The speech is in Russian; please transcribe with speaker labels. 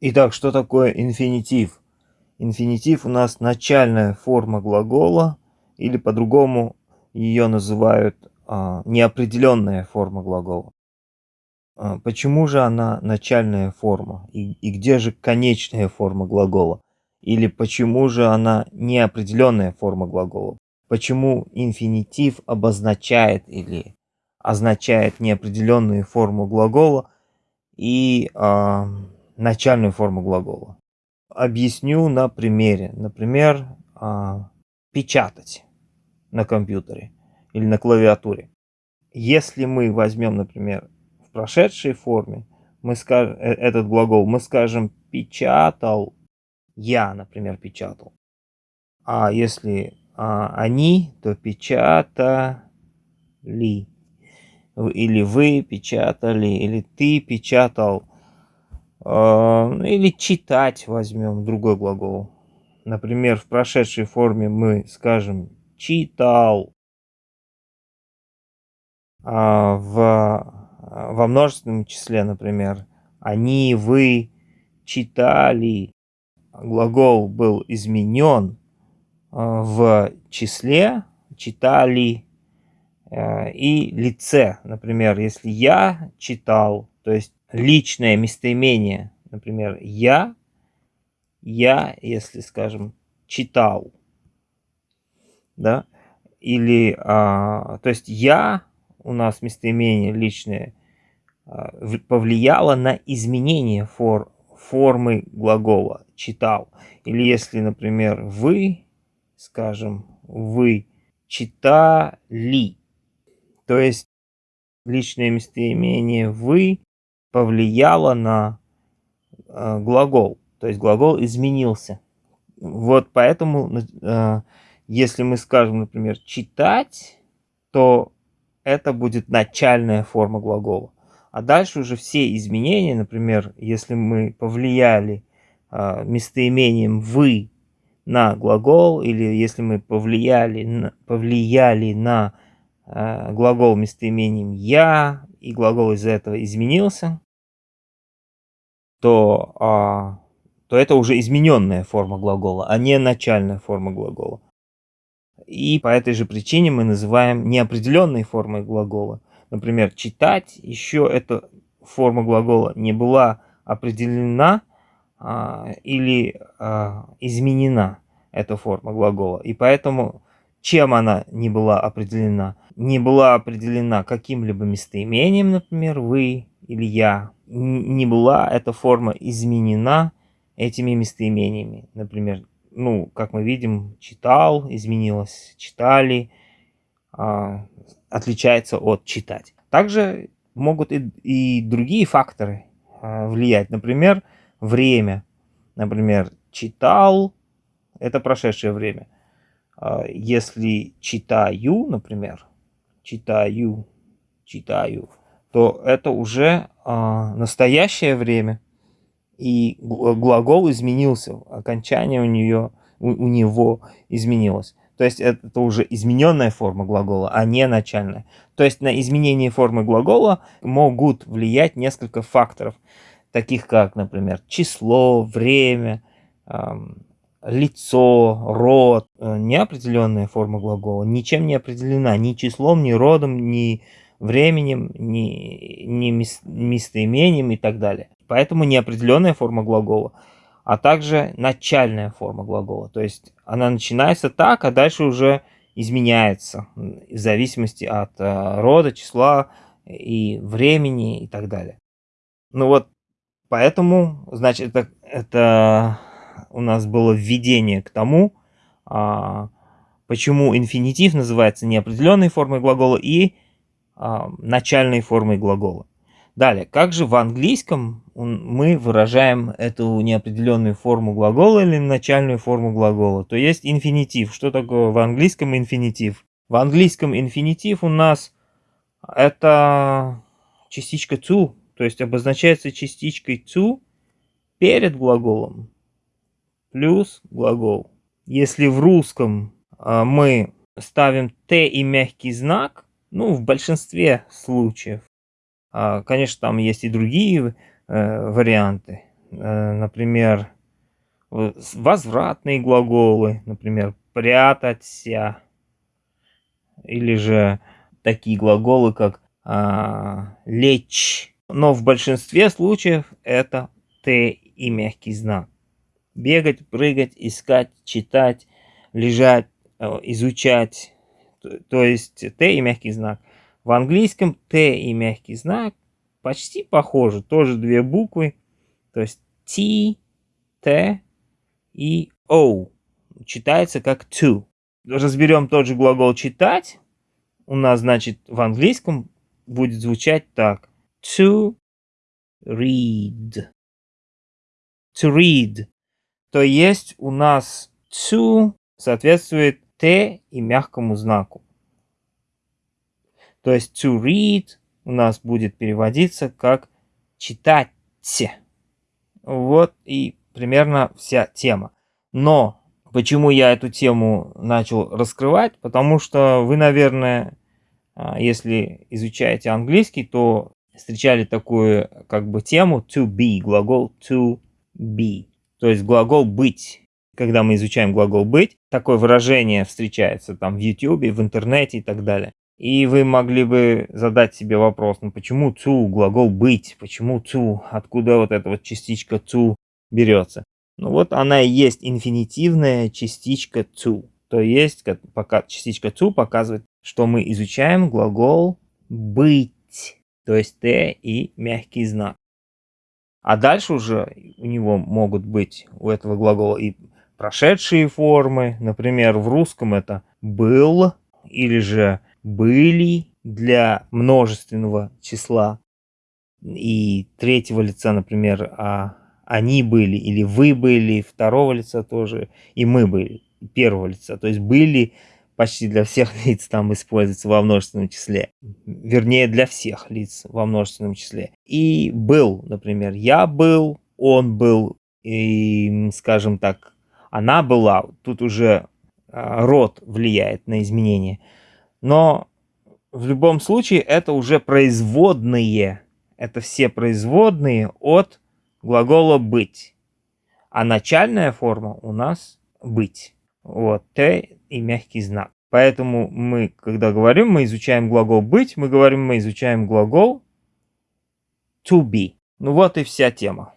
Speaker 1: Итак, что такое инфинитив? Инфинитив у нас начальная форма глагола, или по-другому ее называют а, неопределенная форма глагола. А, почему же она начальная форма? И, и где же конечная форма глагола? Или почему же она неопределенная форма глагола? Почему инфинитив обозначает или означает неопределенную форму глагола и э, начальную форму глагола? Объясню на примере. Например, э, печатать на компьютере или на клавиатуре. Если мы возьмем, например, в прошедшей форме, мы скажем, э, этот глагол, мы скажем «печатал», «я», например, печатал. А если а, «они», то «печатали». Или «вы печатали», или «ты печатал». А, или «читать» возьмем, другой глагол. Например, в прошедшей форме мы скажем «читал». А в, во множественном числе, например, «они», «вы» читали. Глагол был изменен а, в числе, читали э, и лице. Например, если я читал, то есть личное местоимение, например, я я, если, скажем, читал, да, или, а, то есть я, у нас местоимение личное, а, повлияло на изменение фор, формы глагола читал. Или если, например, вы, скажем, вы читали, то есть личное местоимение вы повлияло на э, глагол. То есть глагол изменился. Вот поэтому, э, если мы скажем, например, читать, то это будет начальная форма глагола. А дальше уже все изменения, например, если мы повлияли э, местоимением «вы» на глагол, или если мы повлияли на, повлияли на э, глагол местоимением «я», и глагол из-за этого изменился, то а, то это уже измененная форма глагола, а не начальная форма глагола. И по этой же причине мы называем неопределенной формой глагола. Например, читать, еще эта форма глагола не была определена а, или а, изменена, эта форма глагола. И поэтому, чем она не была определена? Не была определена каким-либо местоимением, например, вы или я. Не была эта форма изменена этими местоимениями. Например, ну, как мы видим, читал, изменилось, читали, а, отличается от читать. Также могут и, и другие факторы а, влиять. Например, время. Например, читал, это прошедшее время. А, если читаю, например, читаю, читаю, то это уже а, настоящее время и глагол изменился, окончание у, нее, у, у него изменилось. То есть это, это уже измененная форма глагола, а не начальная. То есть на изменение формы глагола могут влиять несколько факторов, таких как, например, число, время, эм, лицо, род. Э, неопределенная форма глагола ничем не определена, ни числом, ни родом, ни временем, ни, ни местоимением и так далее. Поэтому неопределенная форма глагола, а также начальная форма глагола. То есть она начинается так, а дальше уже изменяется в зависимости от э, рода, числа и времени и так далее. Ну вот, поэтому, значит, это, это у нас было введение к тому, а, почему инфинитив называется неопределенной формой глагола и начальной формой глагола. Далее, как же в английском мы выражаем эту неопределенную форму глагола или начальную форму глагола? То есть инфинитив. Что такое в английском инфинитив? В английском инфинитив у нас это частичка to, то есть обозначается частичкой to перед глаголом плюс глагол. Если в русском а, мы ставим t и мягкий знак, ну, в большинстве случаев, а, конечно, там есть и другие э, варианты. э, например, возвратные глаголы, например, прятаться, или же такие глаголы, как а, лечь. Но в большинстве случаев это Т и мягкий знак. Бегать, прыгать, искать, читать, лежать, э, изучать. То есть Т и мягкий знак. В английском Т и мягкий знак почти похожи. Тоже две буквы. То есть T, Т и O. Читается как to. Разберем тот же глагол читать. У нас, значит, в английском будет звучать так. To read. To read. То есть у нас to соответствует Т и мягкому знаку. То есть to read у нас будет переводиться как читать. Вот и примерно вся тема. Но почему я эту тему начал раскрывать? Потому что вы, наверное, а, если изучаете английский, то встречали такую как бы тему to be, глагол to be, то есть глагол быть. Когда мы изучаем глагол быть, такое выражение встречается там в YouTube, в интернете и так далее. И вы могли бы задать себе вопрос, ну почему to, глагол быть, почему to, откуда вот эта вот частичка to берется. Ну вот она и есть инфинитивная частичка to. То есть пока частичка to показывает, что мы изучаем глагол быть, то есть t и мягкий знак. А дальше уже у него могут быть, у этого глагола и прошедшие формы. Например, в русском это был или же были для множественного числа. И третьего лица, например, а они были или вы были, второго лица тоже, и мы были, первого лица. То есть были почти для всех лиц там используется во множественном числе. Вернее, для всех лиц во множественном числе. И был, например, я был, он был, и, скажем так, она была. Тут уже а, род влияет на изменения. Но в любом случае это уже производные. Это все производные от глагола быть. А начальная форма у нас быть. Вот, Т и мягкий знак. Поэтому мы, когда говорим, мы изучаем глагол быть, мы говорим, мы изучаем глагол to be. Ну вот и вся тема.